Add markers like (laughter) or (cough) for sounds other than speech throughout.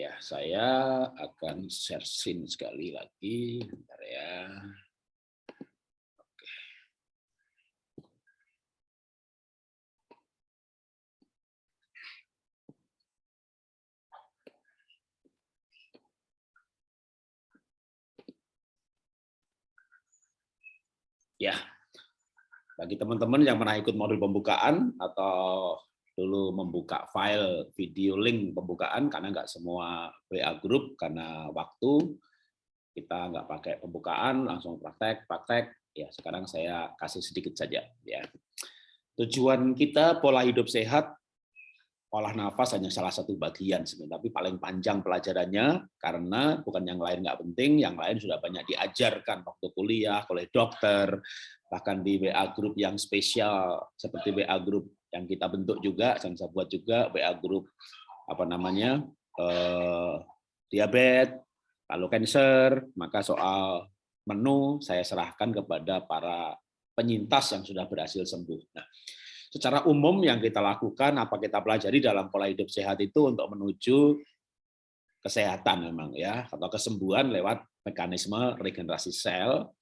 Ya, saya akan share screen sekali lagi. Bentar ya. Oke. Ya, bagi teman-teman yang pernah ikut modul pembukaan atau dulu membuka file video link pembukaan karena nggak semua WA group karena waktu. Kita nggak pakai pembukaan langsung praktek praktek. Ya sekarang saya kasih sedikit saja ya. Tujuan kita pola hidup sehat olah nafas hanya salah satu bagian sebenarnya tapi paling panjang pelajarannya karena bukan yang lain nggak penting yang lain sudah banyak diajarkan waktu kuliah oleh dokter bahkan di WA group yang spesial seperti WA group yang kita bentuk juga, yang saya buat juga WA group apa namanya eh, diabetes, lalu cancer, maka soal menu saya serahkan kepada para penyintas yang sudah berhasil sembuh. Nah, secara umum yang kita lakukan, apa kita pelajari dalam pola hidup sehat itu untuk menuju kesehatan memang ya, atau kesembuhan lewat mekanisme regenerasi sel,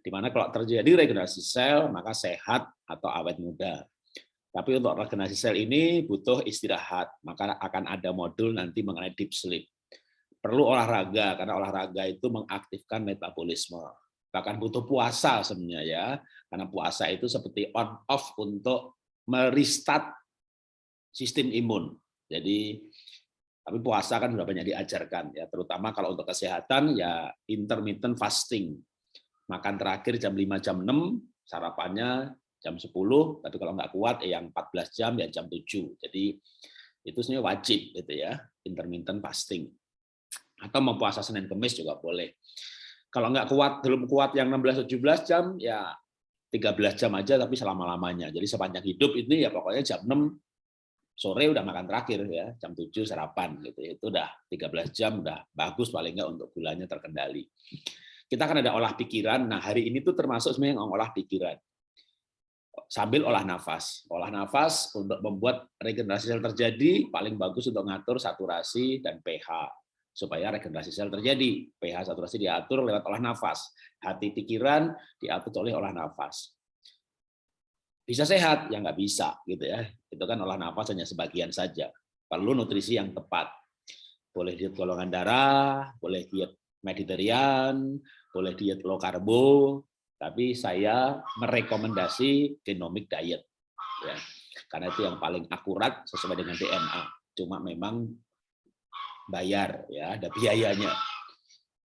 di mana kalau terjadi regenerasi sel, maka sehat atau awet muda. Tapi untuk regenerasi sel ini butuh istirahat, maka akan ada modul nanti mengenai deep sleep. Perlu olahraga, karena olahraga itu mengaktifkan metabolisme. Bahkan butuh puasa sebenarnya ya, karena puasa itu seperti on off untuk merestart sistem imun. Jadi tapi puasa kan sudah banyak diajarkan ya, terutama kalau untuk kesehatan ya intermittent fasting. Makan terakhir jam 5 jam 6, sarapannya jam 10, tapi kalau nggak kuat eh, yang 14 jam ya jam 7. Jadi itu sebenarnya wajib gitu ya, intermittent fasting. Atau mau puasa Senin Kemis juga boleh. Kalau nggak kuat, belum kuat yang 16-17 jam, ya 13 jam aja tapi selama-lamanya. Jadi sepanjang hidup ini ya pokoknya jam 6 sore udah makan terakhir ya, jam 7 sarapan gitu. Itu udah 13 jam udah bagus paling nggak untuk gulanya terkendali. Kita kan ada olah pikiran. Nah, hari ini tuh termasuk sebenarnya yang olah pikiran sambil olah nafas. Olah nafas untuk membuat regenerasi sel terjadi paling bagus untuk ngatur saturasi dan pH supaya regenerasi sel terjadi. pH saturasi diatur lewat olah nafas. Hati pikiran diatur oleh olah nafas. Bisa sehat? Ya nggak bisa. gitu ya. Itu kan olah nafas hanya sebagian saja. Perlu nutrisi yang tepat. Boleh diet golongan darah, boleh diet Mediterranean, boleh diet low karbo, tapi saya merekomendasi genomic diet ya. Karena itu yang paling akurat sesuai dengan DNA cuma memang bayar ya ada biayanya.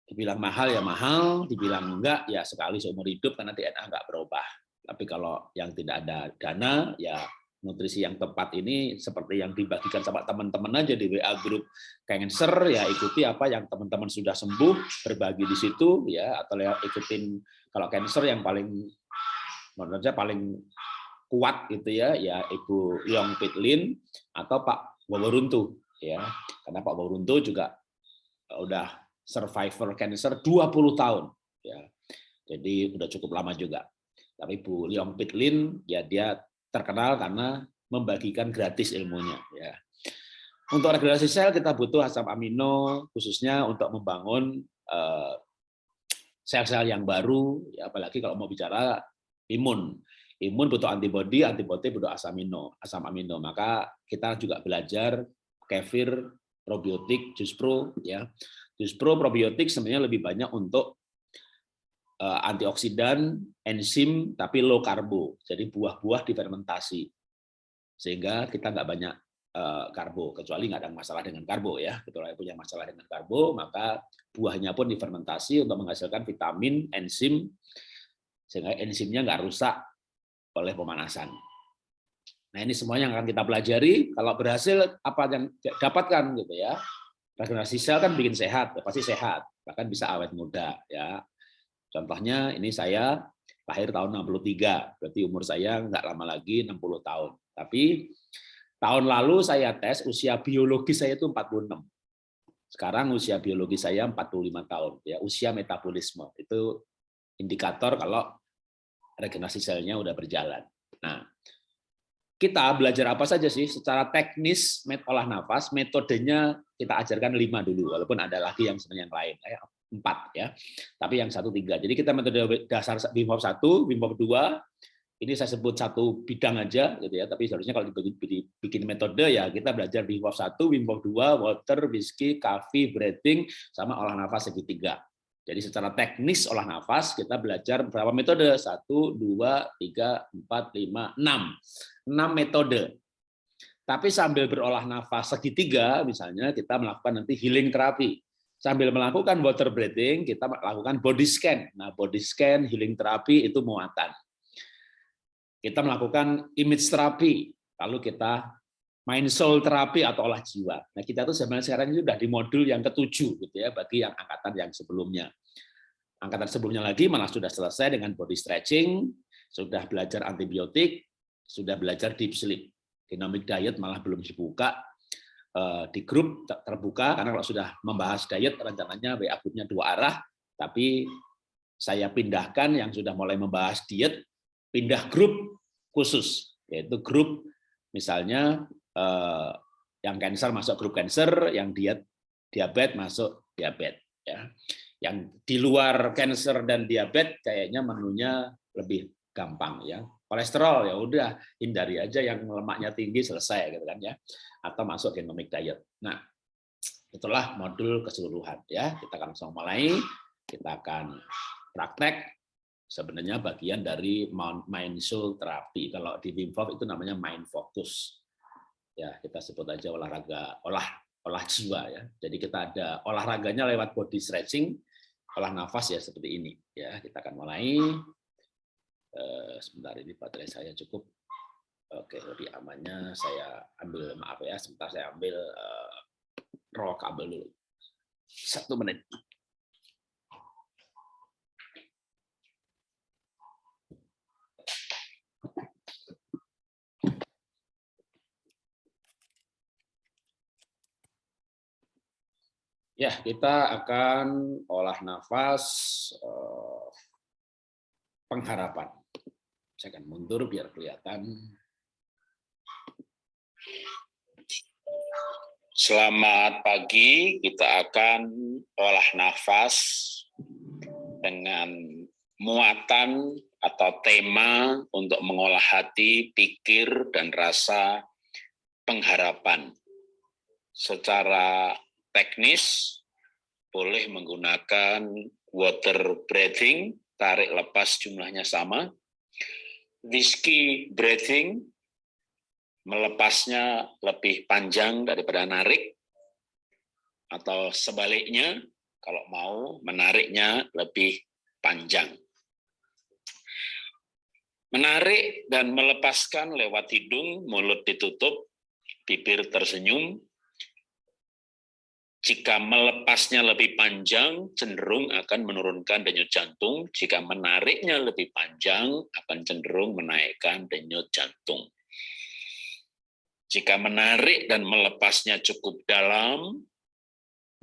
Dibilang mahal ya mahal. Dibilang enggak ya sekali seumur hidup karena DNA enggak berubah. Tapi kalau yang tidak ada dana ya nutrisi yang tepat ini seperti yang dibagikan sama teman-teman aja di WA grup cancer ya ikuti apa yang teman-teman sudah sembuh berbagi di situ ya atau ikutin kalau cancer yang paling menurut saya paling kuat gitu ya ya Ibu Yong Pitlin atau Pak Waworuntu ya. Karena Pak Waworuntu juga udah survivor cancer 20 tahun ya. Jadi udah cukup lama juga. Tapi Bu Liong Pitlin ya dia terkenal karena membagikan gratis ilmunya ya. Untuk regenerasi sel kita butuh asam amino khususnya untuk membangun eh, sel-sel yang baru ya apalagi kalau mau bicara imun. Imun butuh antibodi, antibodi butuh asam amino, asam amino. Maka kita juga belajar kefir, probiotik, jus pro ya. Jus pro probiotik sebenarnya lebih banyak untuk antioksidan, enzim, tapi low karbo. Jadi buah-buah difermentasi. Sehingga kita nggak banyak eh, karbo, kecuali nggak ada masalah dengan karbo ya. Kecuali punya masalah dengan karbo, maka buahnya pun difermentasi untuk menghasilkan vitamin, enzim, sehingga enzimnya nggak rusak oleh pemanasan. Nah ini semuanya yang akan kita pelajari. Kalau berhasil apa yang dapatkan gitu ya. Regenerasi sel kan bikin sehat, ya pasti sehat, bahkan bisa awet muda ya. Contohnya ini saya lahir tahun 63, berarti umur saya nggak lama lagi 60 tahun. Tapi tahun lalu saya tes usia biologi saya itu 46. Sekarang usia biologi saya 45 tahun, ya usia metabolisme. Itu indikator kalau regenerasi selnya udah berjalan. Nah, kita belajar apa saja sih secara teknis olah nafas metodenya kita ajarkan lima dulu walaupun ada lagi yang sebenarnya yang lain eh, empat ya tapi yang satu tiga jadi kita metode dasar Wim Hof satu Wim Hof dua ini saya sebut satu bidang aja gitu ya tapi seharusnya kalau dibikin metode ya kita belajar Wim satu Wim Hof dua water whiskey coffee breathing sama olah nafas segitiga jadi secara teknis olah nafas kita belajar berapa metode? Satu, dua, tiga, empat, lima, enam. Enam metode. Tapi sambil berolah nafas segitiga, misalnya kita melakukan nanti healing terapi. Sambil melakukan water breathing, kita melakukan body scan. Nah, body scan, healing terapi itu muatan. Kita melakukan image terapi, lalu kita main soul terapi atau olah jiwa. Nah, kita tuh sebenarnya sekarang ini sudah di modul yang ketujuh gitu ya bagi yang angkatan yang sebelumnya. Angkatan sebelumnya lagi malah sudah selesai dengan body stretching, sudah belajar antibiotik, sudah belajar deep sleep. Dynamic diet malah belum dibuka di grup terbuka karena kalau sudah membahas diet rencananya WA grupnya dua arah, tapi saya pindahkan yang sudah mulai membahas diet pindah grup khusus yaitu grup misalnya eh, yang cancer masuk grup cancer, yang diet diabetes masuk diabetes ya. Yang di luar cancer dan diabetes kayaknya menunya lebih gampang ya. Kolesterol ya udah hindari aja yang lemaknya tinggi selesai gitu kan ya. Atau masuk genomic diet. Nah, itulah modul keseluruhan ya. Kita akan langsung mulai. Kita akan praktek sebenarnya bagian dari mindful terapi. Kalau di Wim Hof itu namanya mind focus ya kita sebut aja olahraga olah olah jiwa ya. Jadi kita ada olahraganya lewat body stretching, olah nafas ya seperti ini ya. Kita akan mulai sebentar ini baterai saya cukup. Oke, lebih amannya saya ambil maaf ya, sebentar saya ambil uh, roll kabel dulu. Satu menit. Ya, kita akan olah nafas eh, pengharapan. Saya akan mundur biar kelihatan. Selamat pagi, kita akan olah nafas dengan muatan atau tema untuk mengolah hati, pikir, dan rasa pengharapan. Secara teknis boleh menggunakan water breathing, tarik lepas jumlahnya sama. Whiskey breathing, melepasnya lebih panjang daripada narik, atau sebaliknya, kalau mau menariknya lebih panjang. Menarik dan melepaskan lewat hidung, mulut ditutup, bibir tersenyum, jika melepasnya lebih panjang, cenderung akan menurunkan denyut jantung. Jika menariknya lebih panjang, akan cenderung menaikkan denyut jantung. Jika menarik dan melepasnya cukup dalam,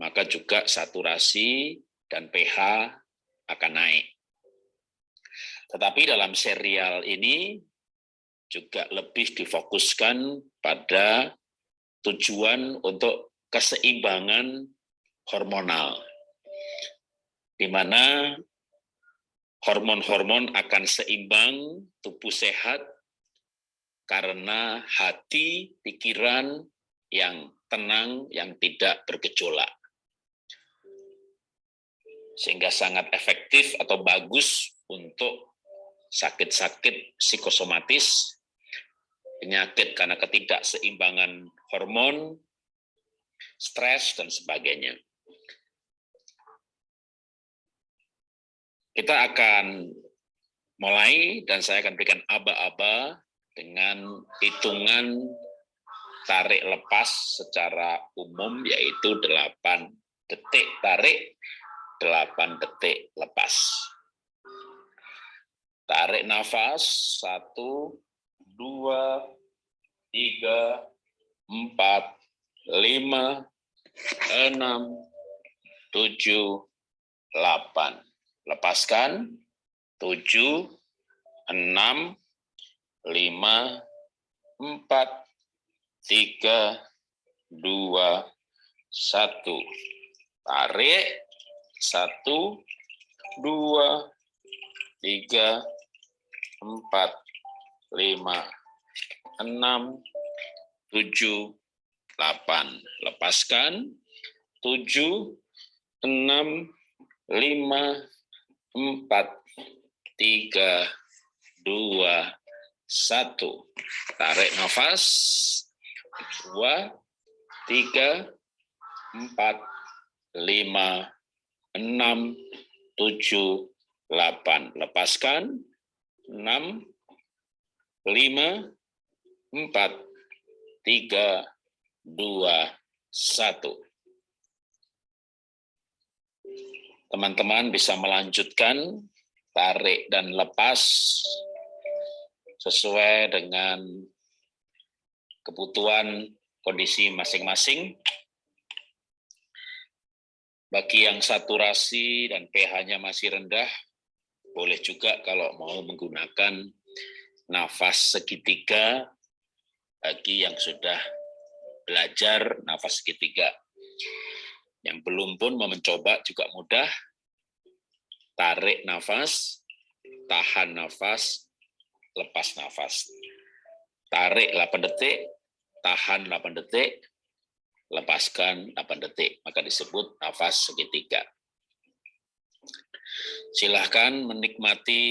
maka juga saturasi dan pH akan naik. Tetapi dalam serial ini juga lebih difokuskan pada tujuan untuk keseimbangan hormonal, di mana hormon-hormon akan seimbang, tubuh sehat, karena hati, pikiran yang tenang, yang tidak bergejolak. Sehingga sangat efektif atau bagus untuk sakit-sakit psikosomatis, penyakit karena ketidakseimbangan hormon, stres, dan sebagainya. Kita akan mulai dan saya akan berikan aba-aba dengan hitungan tarik lepas secara umum yaitu 8 detik tarik, 8 detik lepas. Tarik nafas, 1, 2, 3, 4, lima, enam, tujuh, delapan. Lepaskan, tujuh, enam, lima, empat, tiga, dua, satu. Tarik, satu, dua, tiga, empat, lima, enam, tujuh, delapan. Lepaskan, tujuh, enam, lima, empat, tiga, dua, satu. Tarik nafas, dua, tiga, empat, lima, enam, tujuh, delapan. Lepaskan, enam, lima, empat, tiga, dua, satu. Teman-teman bisa melanjutkan tarik dan lepas sesuai dengan kebutuhan kondisi masing-masing. Bagi yang saturasi dan pH-nya masih rendah, boleh juga kalau mau menggunakan nafas segitiga bagi yang sudah belajar nafas segitiga. Yang belum pun mau mencoba juga mudah. Tarik nafas, tahan nafas, lepas nafas. Tarik 8 detik, tahan 8 detik, lepaskan 8 detik. Maka disebut nafas segitiga. Silahkan menikmati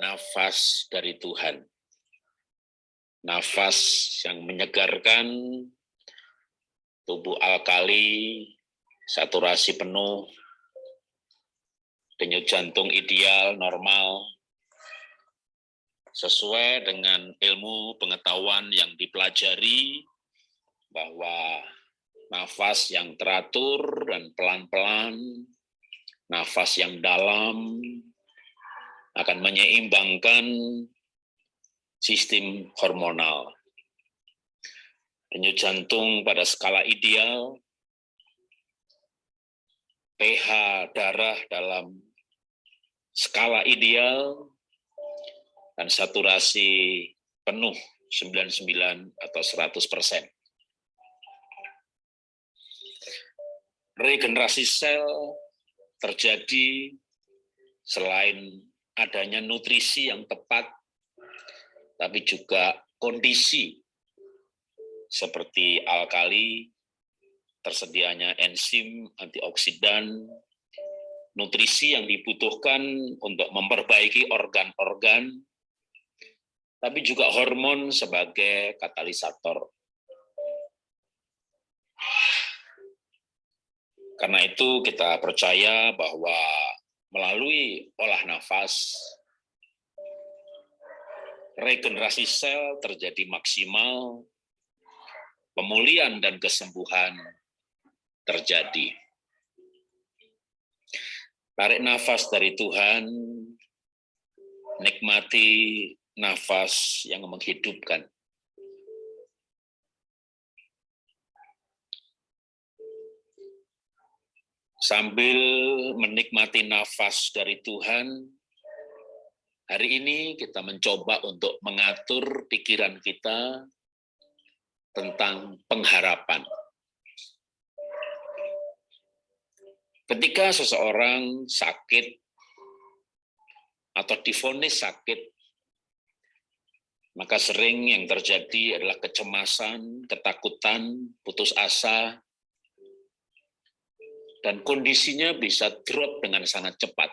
nafas dari Tuhan. Nafas yang menyegarkan, tubuh alkali, saturasi penuh, denyut jantung ideal, normal, sesuai dengan ilmu pengetahuan yang dipelajari bahwa nafas yang teratur dan pelan-pelan, nafas yang dalam akan menyeimbangkan sistem hormonal. Denyut jantung pada skala ideal, pH darah dalam skala ideal, dan saturasi penuh 99 atau 100 persen. Regenerasi sel terjadi selain adanya nutrisi yang tepat, tapi juga kondisi seperti alkali, tersedianya enzim, antioksidan, nutrisi yang dibutuhkan untuk memperbaiki organ-organ tapi juga hormon sebagai katalisator. Karena itu kita percaya bahwa melalui olah nafas, regenerasi sel terjadi maksimal, pemulihan dan kesembuhan terjadi. Tarik nafas dari Tuhan, nikmati nafas yang menghidupkan. Sambil menikmati nafas dari Tuhan, hari ini kita mencoba untuk mengatur pikiran kita tentang pengharapan. Ketika seseorang sakit atau difonis sakit maka sering yang terjadi adalah kecemasan, ketakutan, putus asa, dan kondisinya bisa drop dengan sangat cepat.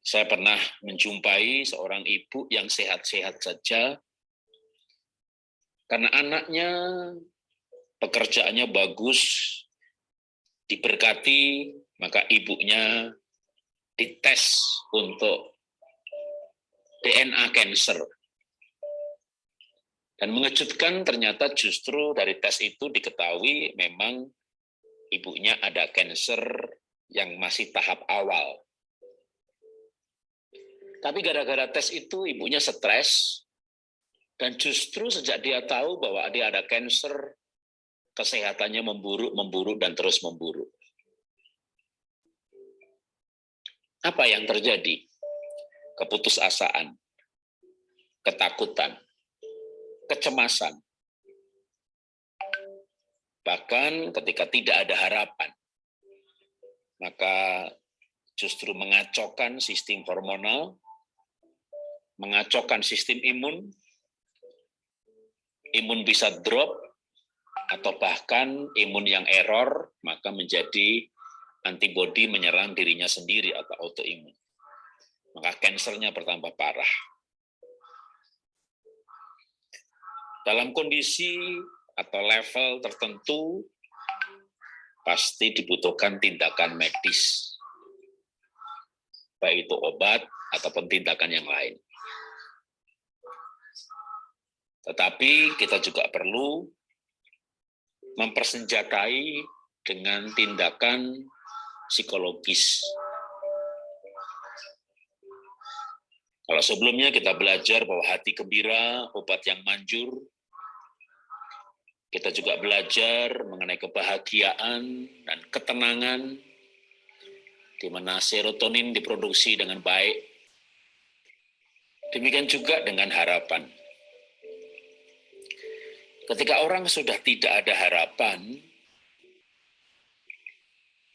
Saya pernah menjumpai seorang ibu yang sehat-sehat saja, karena anaknya pekerjaannya bagus, diberkati, maka ibunya dites untuk DNA cancer. Dan mengejutkan ternyata justru dari tes itu diketahui memang ibunya ada cancer yang masih tahap awal. Tapi gara-gara tes itu ibunya stres, dan justru sejak dia tahu bahwa dia ada cancer, kesehatannya memburuk, memburuk, dan terus memburuk. Apa yang terjadi? keputusasaan, ketakutan, kecemasan. Bahkan ketika tidak ada harapan, maka justru mengacaukan sistem hormonal, mengacaukan sistem imun, imun bisa drop, atau bahkan imun yang error, maka menjadi antibodi menyerang dirinya sendiri atau autoimun. Maka kansernya bertambah parah. Dalam kondisi atau level tertentu, pasti dibutuhkan tindakan medis. Baik itu obat ataupun tindakan yang lain. Tetapi kita juga perlu mempersenjatai dengan tindakan psikologis. Kalau sebelumnya kita belajar bahwa hati gembira, obat yang manjur, kita juga belajar mengenai kebahagiaan dan ketenangan, di mana serotonin diproduksi dengan baik. Demikian juga dengan harapan. Ketika orang sudah tidak ada harapan,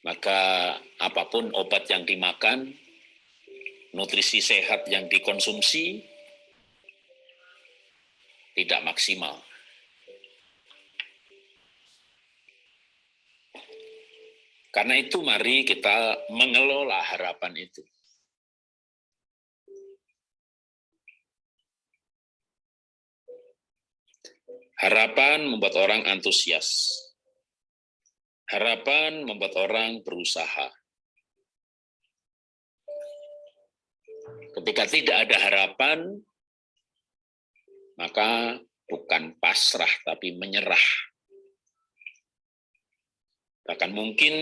maka apa pun obat yang dimakan, nutrisi sehat yang dikonsumsi, tidak maksimal. Karena itu mari kita mengelola harapan itu. Harapan membuat orang antusias. Harapan membuat orang berusaha. Ketika tidak ada harapan, maka bukan pasrah tapi menyerah. Bahkan mungkin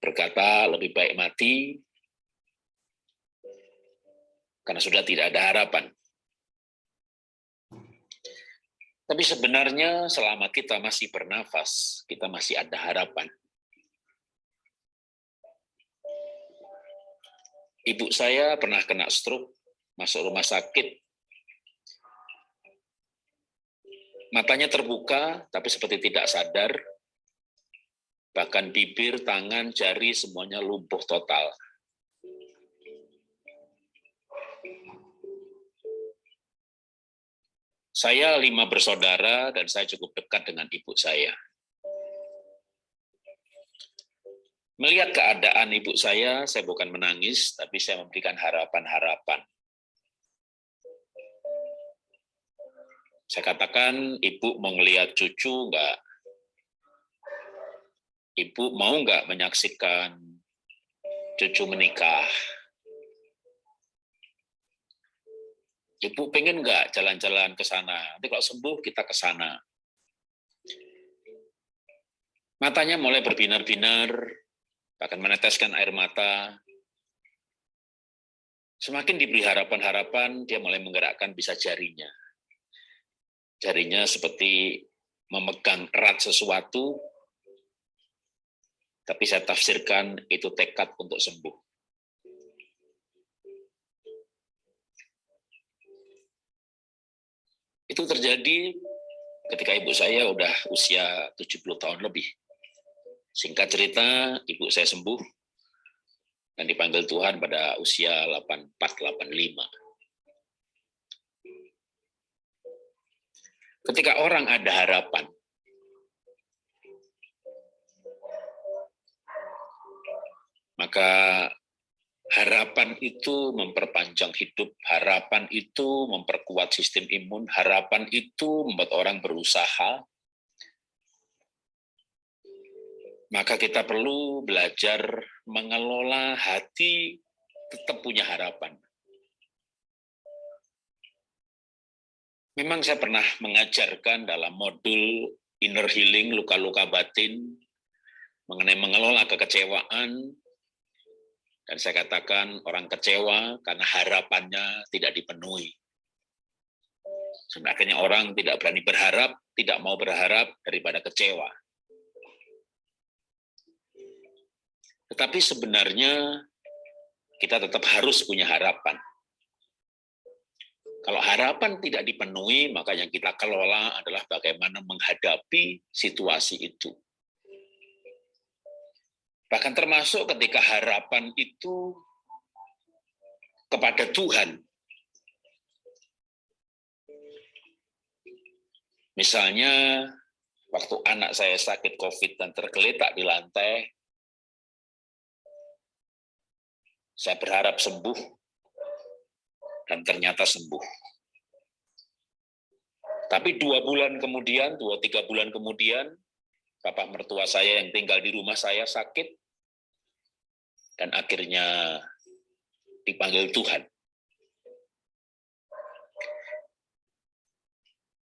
berkata lebih baik mati karena sudah tidak ada harapan. Tapi sebenarnya selama kita masih bernafas, kita masih ada harapan. Ibu saya pernah kena stroke, masuk rumah sakit. Matanya terbuka, tapi seperti tidak sadar. Bahkan bibir, tangan, jari, semuanya lumpuh total. Saya lima bersaudara dan saya cukup dekat dengan ibu saya. Melihat keadaan ibu saya, saya bukan menangis, tapi saya memberikan harapan-harapan. Saya katakan, ibu mau ngelihat cucu enggak? Ibu mau enggak menyaksikan cucu menikah? Ibu pengen nggak jalan-jalan ke sana? Nanti kalau sembuh kita ke sana. Matanya mulai berbinar-binar, bahkan meneteskan air mata. Semakin diberi harapan-harapan, dia mulai menggerakkan bisa jarinya. Jarinya seperti memegang erat sesuatu, tapi saya tafsirkan itu tekad untuk sembuh. Itu terjadi ketika ibu saya udah usia 70 tahun lebih. Singkat cerita, ibu saya sembuh dan dipanggil Tuhan pada usia 84-85. Ketika orang ada harapan, maka Harapan itu memperpanjang hidup, harapan itu memperkuat sistem imun, harapan itu membuat orang berusaha. Maka kita perlu belajar mengelola hati tetap punya harapan. Memang saya pernah mengajarkan dalam modul inner healing, luka-luka batin, mengenai mengelola kekecewaan, dan saya katakan orang kecewa karena harapannya tidak dipenuhi. Sebenarnya orang tidak berani berharap, tidak mau berharap daripada kecewa. Tetapi sebenarnya kita tetap harus punya harapan. Kalau harapan tidak dipenuhi, maka yang kita kelola adalah bagaimana menghadapi situasi itu. Bahkan termasuk ketika harapan itu kepada Tuhan. Misalnya, waktu anak saya sakit COVID dan tergeletak di lantai, saya berharap sembuh, dan ternyata sembuh. Tapi dua bulan kemudian, dua tiga bulan kemudian, bapak mertua saya yang tinggal di rumah saya sakit, dan akhirnya dipanggil Tuhan.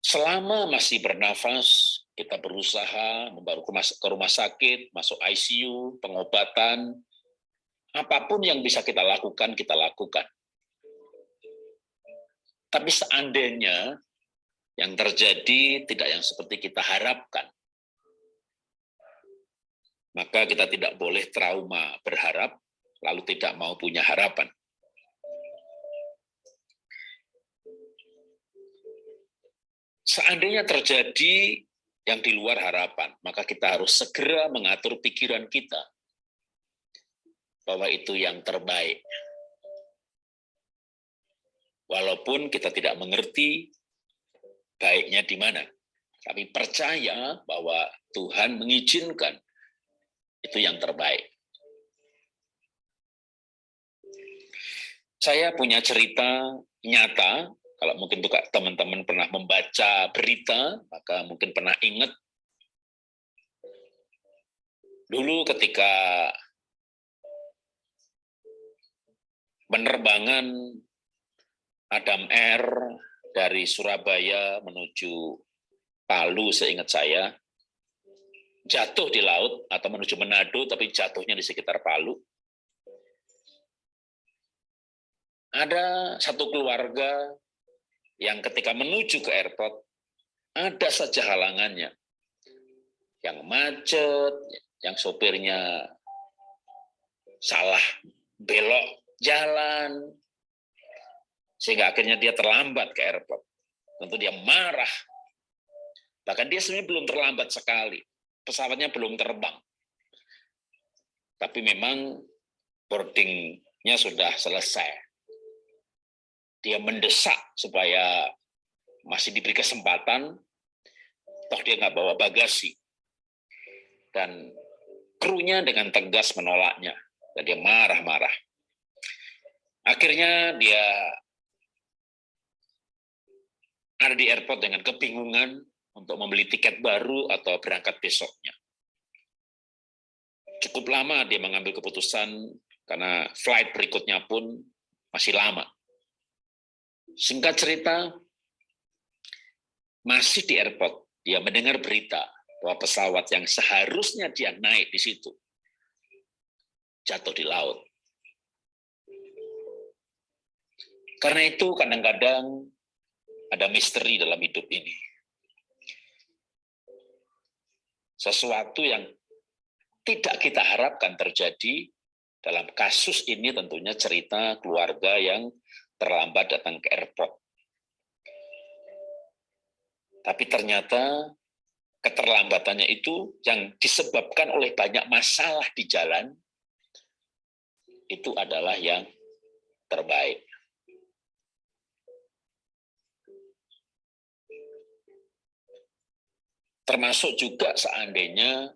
Selama masih bernafas, kita berusaha membaru ke rumah sakit, masuk ICU, pengobatan, apa pun yang bisa kita lakukan, kita lakukan. Tapi seandainya yang terjadi tidak yang seperti kita harapkan, maka kita tidak boleh trauma berharap, lalu tidak mau punya harapan. Seandainya terjadi yang di luar harapan, maka kita harus segera mengatur pikiran kita bahwa itu yang terbaik. Walaupun kita tidak mengerti baiknya di mana. Tapi percaya bahwa Tuhan mengizinkan itu yang terbaik. Saya punya cerita nyata, kalau mungkin teman-teman pernah membaca berita, maka mungkin pernah ingat dulu ketika penerbangan Adam R dari Surabaya menuju Palu seingat saya, jatuh di laut atau menuju Manado tapi jatuhnya di sekitar Palu. Ada satu keluarga yang ketika menuju ke airport ada saja halangannya. Yang macet, yang sopirnya salah belok jalan, sehingga akhirnya dia terlambat ke airport. Tentu dia marah. Bahkan dia sebenarnya belum terlambat sekali. Pesawatnya belum terbang. Tapi memang boardingnya sudah selesai. Dia mendesak supaya masih diberi kesempatan, toh dia nggak bawa bagasi. Dan krunya dengan tegas menolaknya. Dan dia marah-marah. Akhirnya dia ada di airport dengan kebingungan untuk membeli tiket baru atau berangkat besoknya. Cukup lama dia mengambil keputusan karena flight berikutnya pun masih lama. Singkat cerita, masih di airport, dia mendengar berita bahwa pesawat yang seharusnya dia naik di situ jatuh di laut. Karena itu kadang-kadang ada misteri dalam hidup ini. Sesuatu yang tidak kita harapkan terjadi dalam kasus ini tentunya cerita keluarga yang terlambat datang ke airport. Tapi ternyata keterlambatannya itu yang disebabkan oleh banyak masalah di jalan, itu adalah yang terbaik. Termasuk juga seandainya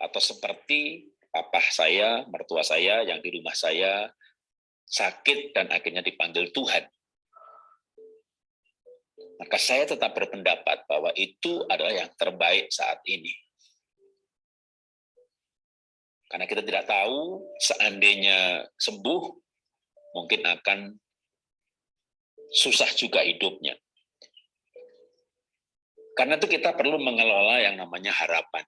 atau seperti papa saya, mertua saya yang di rumah saya sakit dan akhirnya dipanggil Tuhan. Maka saya tetap berpendapat bahwa itu adalah yang terbaik saat ini. Karena kita tidak tahu seandainya sembuh, mungkin akan susah juga hidupnya. Karena itu kita perlu mengelola yang namanya harapan.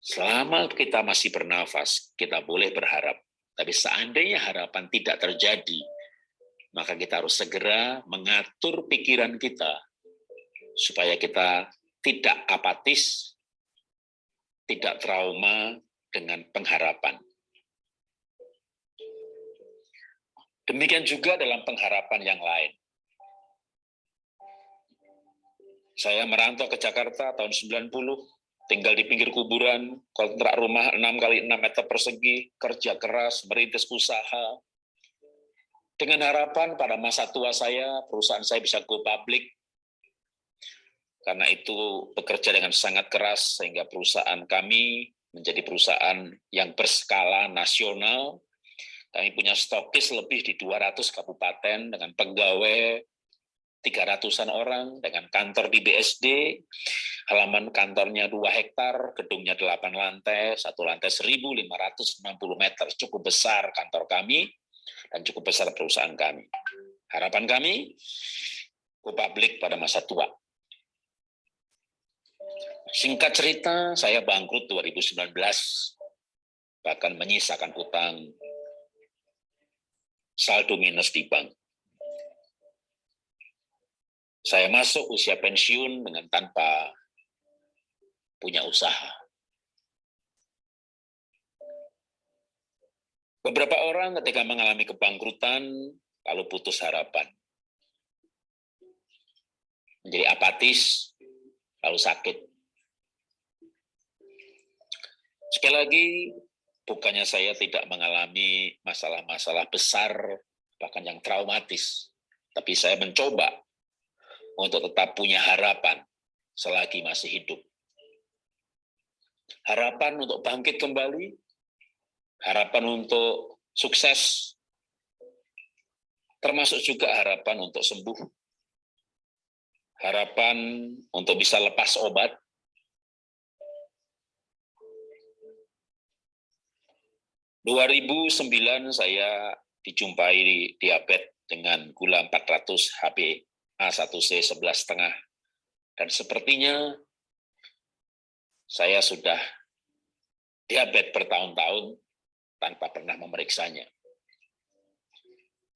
Selama kita masih bernafas, kita boleh berharap. Tapi seandainya harapan tidak terjadi, maka kita harus segera mengatur pikiran kita supaya kita tidak apatis, tidak trauma dengan pengharapan. Demikian juga dalam pengharapan yang lain. Saya merantau ke Jakarta tahun 90, tinggal di pinggir kuburan, kontrak rumah 6 kali 6 meter persegi, kerja keras, merintis usaha. Dengan harapan pada masa tua saya, perusahaan saya bisa go public, karena itu bekerja dengan sangat keras sehingga perusahaan kami menjadi perusahaan yang berskala nasional. Kami punya stokis lebih di 200 kabupaten dengan pegawai 300-an orang dengan kantor di BSD, halaman kantornya 2 hektar, gedungnya 8 lantai, satu lantai 1.560 meter, cukup besar kantor kami, dan cukup besar perusahaan kami. Harapan kami, ke publik pada masa tua. Singkat cerita, saya bangkrut 2019, bahkan menyisakan hutang saldo minus di bank. Saya masuk usia pensiun dengan tanpa punya usaha. Beberapa orang ketika mengalami kebangkrutan, lalu putus harapan. Menjadi apatis, lalu sakit. Sekali lagi, bukannya saya tidak mengalami masalah-masalah besar, bahkan yang traumatis. Tapi saya mencoba untuk tetap punya harapan selagi masih hidup. Harapan untuk bangkit kembali, harapan untuk sukses, termasuk juga harapan untuk sembuh, harapan untuk bisa lepas obat, ribu sembilan saya dijumpai diabetes dengan gula 400 HB A1C 11 setengah. Dan sepertinya saya sudah diabetes bertahun-tahun tanpa pernah memeriksanya.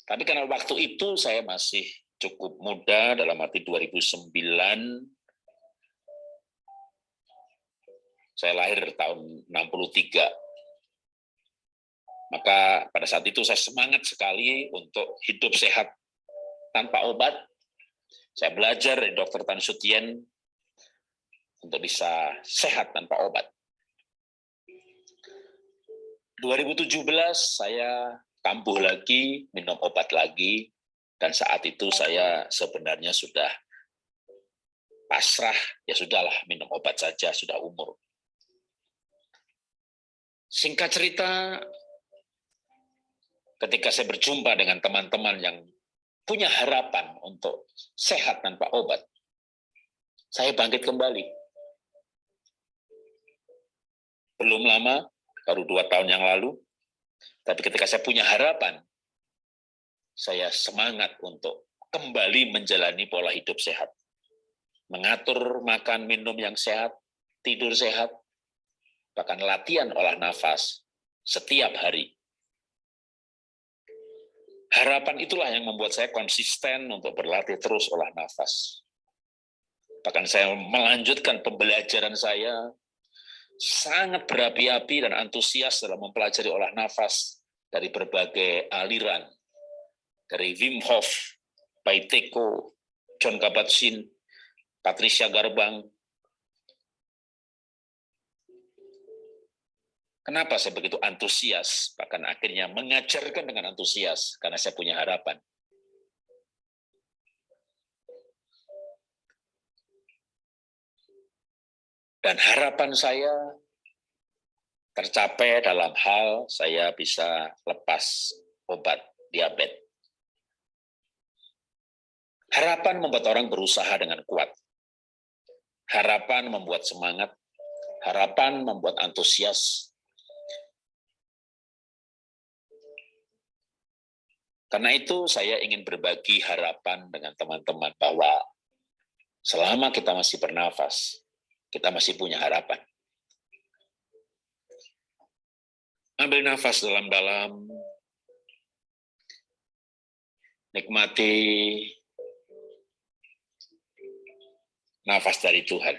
Tapi karena waktu itu saya masih cukup muda, dalam arti 2009, saya lahir tahun 63. Maka pada saat itu saya semangat sekali untuk hidup sehat tanpa obat, saya belajar dari dokter Tan Sutien untuk bisa sehat tanpa obat. 2017 saya kambuh lagi, minum obat lagi, dan saat itu saya sebenarnya sudah pasrah, ya sudahlah minum obat saja, sudah umur. Singkat cerita, ketika saya berjumpa dengan teman-teman yang punya harapan untuk sehat tanpa obat, saya bangkit kembali. Belum lama, baru dua tahun yang lalu, tapi ketika saya punya harapan, saya semangat untuk kembali menjalani pola hidup sehat. Mengatur makan minum yang sehat, tidur sehat, bahkan latihan olah nafas setiap hari Harapan itulah yang membuat saya konsisten untuk berlatih terus olah nafas. Bahkan saya melanjutkan pembelajaran saya, sangat berapi-api dan antusias dalam mempelajari olah nafas dari berbagai aliran. Dari Wim Hof, Paiteko, John Kabat-Zinn, Patricia Garbang, Kenapa saya begitu antusias, bahkan akhirnya mengajarkan dengan antusias, karena saya punya harapan. Dan harapan saya tercapai dalam hal saya bisa lepas obat diabetes. Harapan membuat orang berusaha dengan kuat. Harapan membuat semangat. Harapan membuat antusias. Karena itu saya ingin berbagi harapan dengan teman-teman bahwa selama kita masih bernafas, kita masih punya harapan. Ambil nafas dalam-dalam, nikmati nafas dari Tuhan.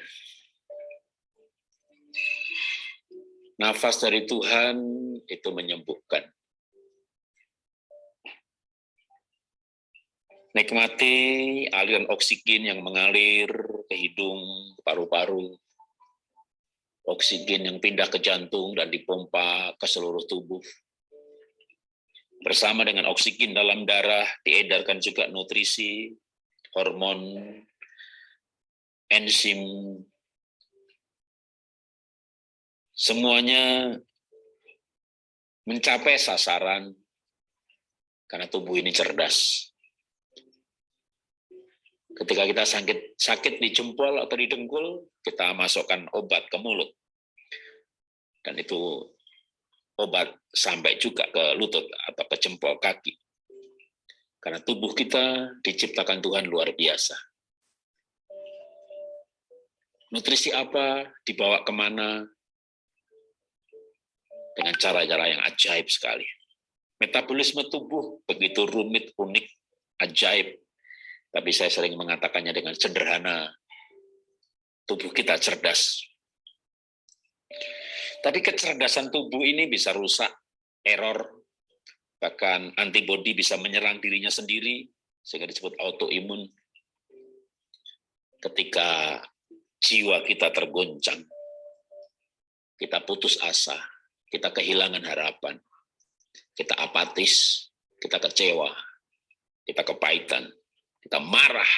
Nafas dari Tuhan itu menyembuhkan. Nikmati aliran oksigen yang mengalir ke hidung, paru-paru. Oksigen yang pindah ke jantung dan dipompa ke seluruh tubuh. Bersama dengan oksigen dalam darah, diedarkan juga nutrisi, hormon, enzim, semuanya mencapai sasaran karena tubuh ini cerdas. Ketika kita sakit, sakit di jempol atau di dengkul, kita masukkan obat ke mulut. Dan itu obat sampai juga ke lutut atau ke jempol kaki. Karena tubuh kita diciptakan Tuhan luar biasa. Nutrisi apa, dibawa ke mana, dengan cara-cara yang ajaib sekali. Metabolisme tubuh begitu rumit, unik, ajaib, tapi saya sering mengatakannya dengan sederhana, tubuh kita cerdas. Tapi kecerdasan tubuh ini bisa rusak, error, bahkan antibodi bisa menyerang dirinya sendiri, sehingga disebut autoimun. Ketika jiwa kita tergoncang, kita putus asa, kita kehilangan harapan, kita apatis, kita kecewa, kita kepahitan, kita marah.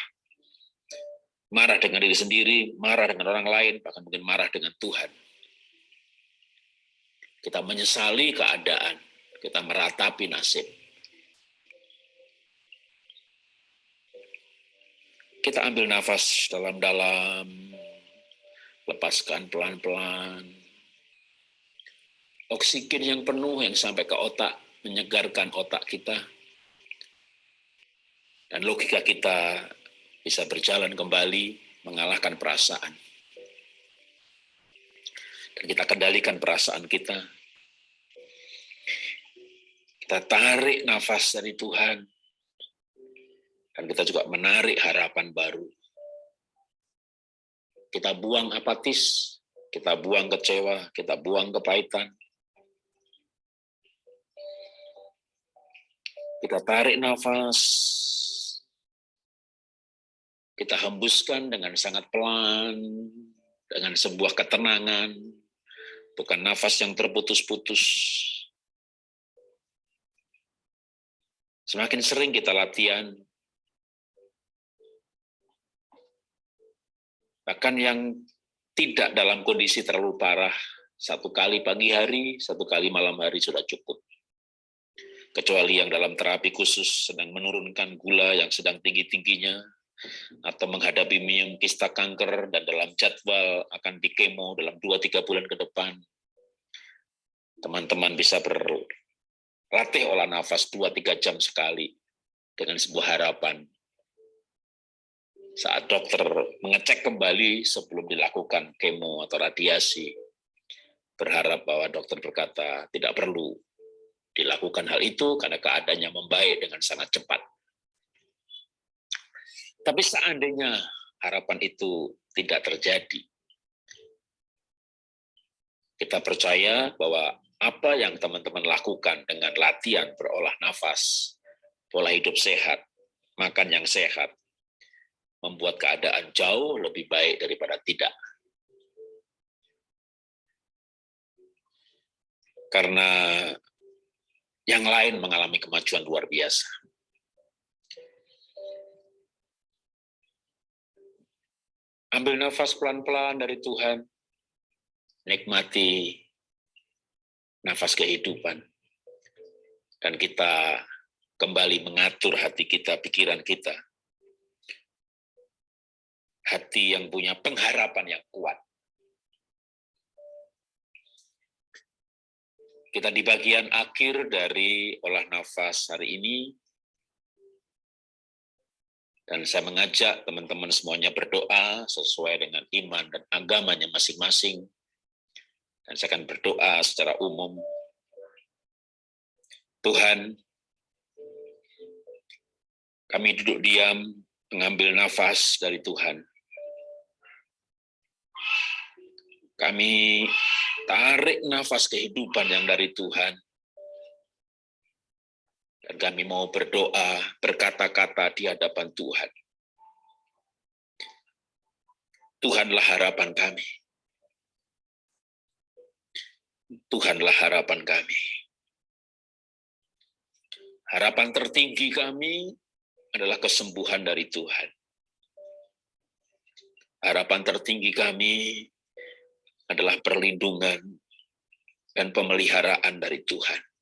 Marah dengan diri sendiri, marah dengan orang lain, bahkan mungkin marah dengan Tuhan. Kita menyesali keadaan, kita meratapi nasib. Kita ambil nafas dalam-dalam, lepaskan pelan-pelan. Oksigen yang penuh yang sampai ke otak, menyegarkan otak kita dan logika kita bisa berjalan kembali mengalahkan perasaan. Dan kita kendalikan perasaan kita. Kita tarik nafas dari Tuhan. Dan kita juga menarik harapan baru. Kita buang apatis, kita buang kecewa, kita buang kepahitan. Kita tarik nafas, kita hembuskan dengan sangat pelan, dengan sebuah ketenangan, bukan nafas yang terputus-putus. Semakin sering kita latihan, bahkan yang tidak dalam kondisi terlalu parah, satu kali pagi hari, satu kali malam hari sudah cukup. Kecuali yang dalam terapi khusus sedang menurunkan gula yang sedang tinggi-tingginya, atau menghadapi kista kanker dan dalam jadwal akan dikemo dalam 2-3 bulan ke depan, teman-teman bisa berlatih olah nafas 2-3 jam sekali dengan sebuah harapan. Saat dokter mengecek kembali sebelum dilakukan kemo atau radiasi, berharap bahwa dokter berkata tidak perlu dilakukan hal itu karena keadaannya membaik dengan sangat cepat tapi seandainya harapan itu tidak terjadi, kita percaya bahwa apa yang teman-teman lakukan dengan latihan berolah nafas, pola hidup sehat, makan yang sehat, membuat keadaan jauh lebih baik daripada tidak. Karena yang lain mengalami kemajuan luar biasa. Ambil nafas pelan-pelan dari Tuhan. Nikmati nafas kehidupan. Dan kita kembali mengatur hati kita, pikiran kita. Hati yang punya pengharapan yang kuat. Kita di bagian akhir dari olah nafas hari ini, dan saya mengajak teman-teman semuanya berdoa sesuai dengan iman dan agamanya masing-masing. Dan saya akan berdoa secara umum. Tuhan, kami duduk diam, mengambil nafas dari Tuhan. Kami tarik nafas kehidupan yang dari Tuhan. Dan kami mau berdoa, berkata-kata di hadapan Tuhan. Tuhanlah harapan kami. Tuhanlah harapan kami. Harapan tertinggi kami adalah kesembuhan dari Tuhan. Harapan tertinggi kami adalah perlindungan dan pemeliharaan dari Tuhan.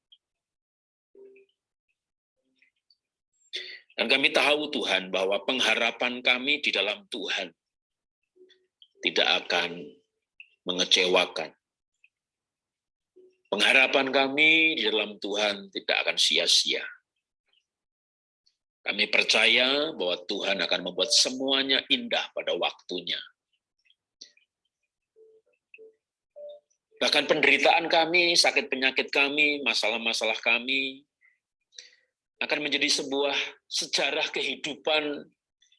Dan kami tahu Tuhan bahwa pengharapan kami di dalam Tuhan tidak akan mengecewakan. Pengharapan kami di dalam Tuhan tidak akan sia-sia. Kami percaya bahwa Tuhan akan membuat semuanya indah pada waktunya. Bahkan penderitaan kami, sakit penyakit kami, masalah-masalah kami, akan menjadi sebuah sejarah kehidupan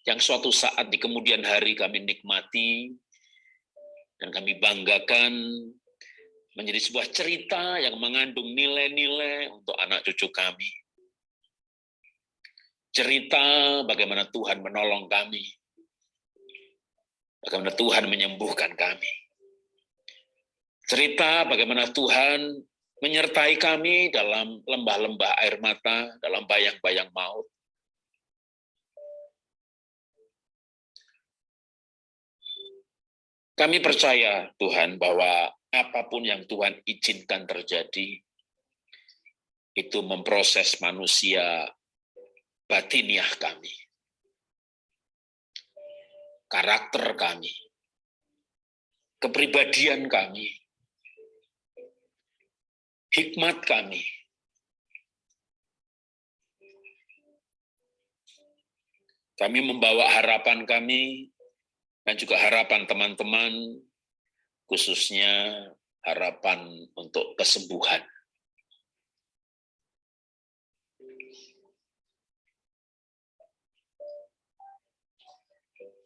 yang suatu saat di kemudian hari kami nikmati dan kami banggakan menjadi sebuah cerita yang mengandung nilai-nilai untuk anak cucu kami. Cerita bagaimana Tuhan menolong kami, bagaimana Tuhan menyembuhkan kami cerita bagaimana Tuhan menyertai kami dalam lembah-lembah air mata, dalam bayang-bayang maut. Kami percaya Tuhan bahwa apa pun yang Tuhan izinkan terjadi, itu memproses manusia batiniah kami, karakter kami, kepribadian kami, hikmat kami. Kami membawa harapan kami dan juga harapan teman-teman, khususnya harapan untuk kesembuhan.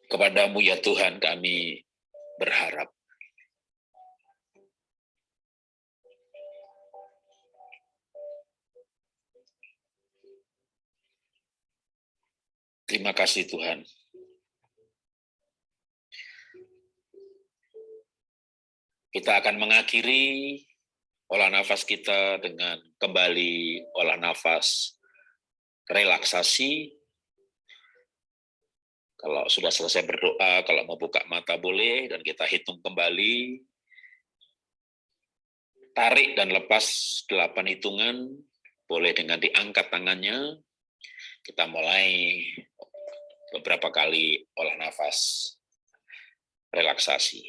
Kepadamu ya Tuhan kami berharap. Terima kasih Tuhan. Kita akan mengakhiri olah nafas kita dengan kembali olah nafas relaksasi. Kalau sudah selesai berdoa, kalau mau buka mata boleh, dan kita hitung kembali. Tarik dan lepas delapan hitungan, boleh dengan diangkat tangannya. Kita mulai beberapa kali olah nafas relaksasi.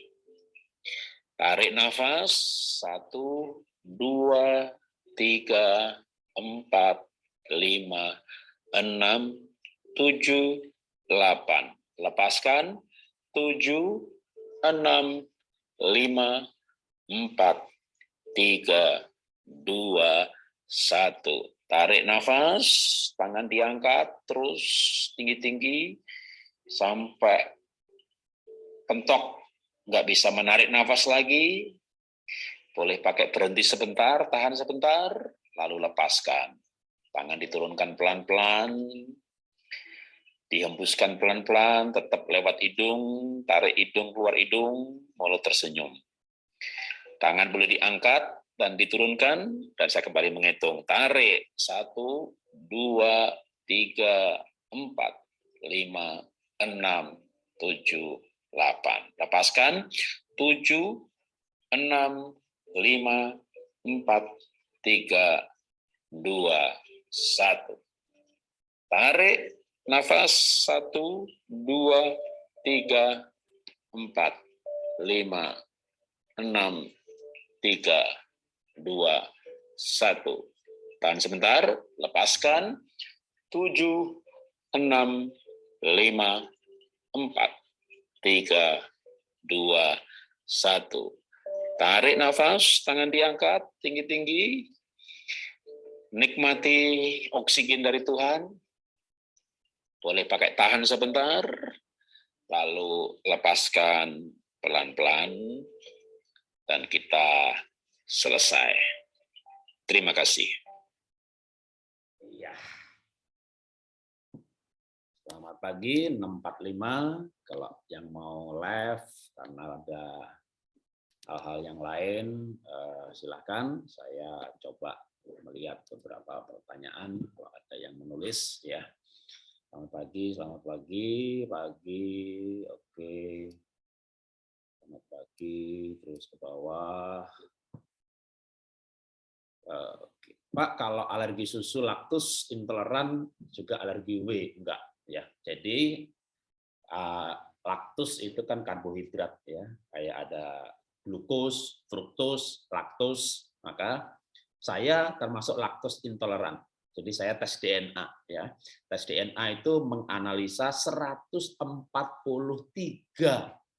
Tarik nafas, satu, dua, tiga, empat, lima, enam, tujuh, delapan. Lepaskan, tujuh, enam, lima, empat, tiga, dua, satu. Tarik nafas, tangan diangkat terus tinggi-tinggi sampai pentok. Nggak bisa menarik nafas lagi. Boleh pakai berhenti sebentar, tahan sebentar, lalu lepaskan. Tangan diturunkan pelan-pelan, dihembuskan pelan-pelan, tetap lewat hidung, tarik hidung, keluar hidung, mulut tersenyum. Tangan boleh diangkat, dan diturunkan, dan saya kembali menghitung. Tarik, satu, dua, tiga, empat, lima, enam, tujuh, delapan. Lepaskan, tujuh, enam, lima, empat, tiga, dua, satu. Tarik, nafas, satu, dua, tiga, empat, lima, enam, tiga, dua, satu. Tahan sebentar, lepaskan. Tujuh, enam, lima, empat, tiga, dua, satu. Tarik nafas, tangan diangkat, tinggi-tinggi. Nikmati oksigen dari Tuhan. Boleh pakai tahan sebentar, lalu lepaskan pelan-pelan, dan kita selesai. Terima kasih. Iya. selamat pagi 645 kalau yang mau live karena ada hal-hal yang lain eh, silahkan saya coba melihat beberapa pertanyaan kalau ada yang menulis ya selamat pagi selamat pagi pagi oke selamat pagi terus ke bawah. Pak kalau alergi susu laktus intoleran juga alergi W enggak ya. Jadi uh, laktus itu kan karbohidrat ya. Kayak ada glukos fruktos laktos maka saya termasuk laktos intoleran. Jadi saya tes DNA ya. Tes DNA itu menganalisa 143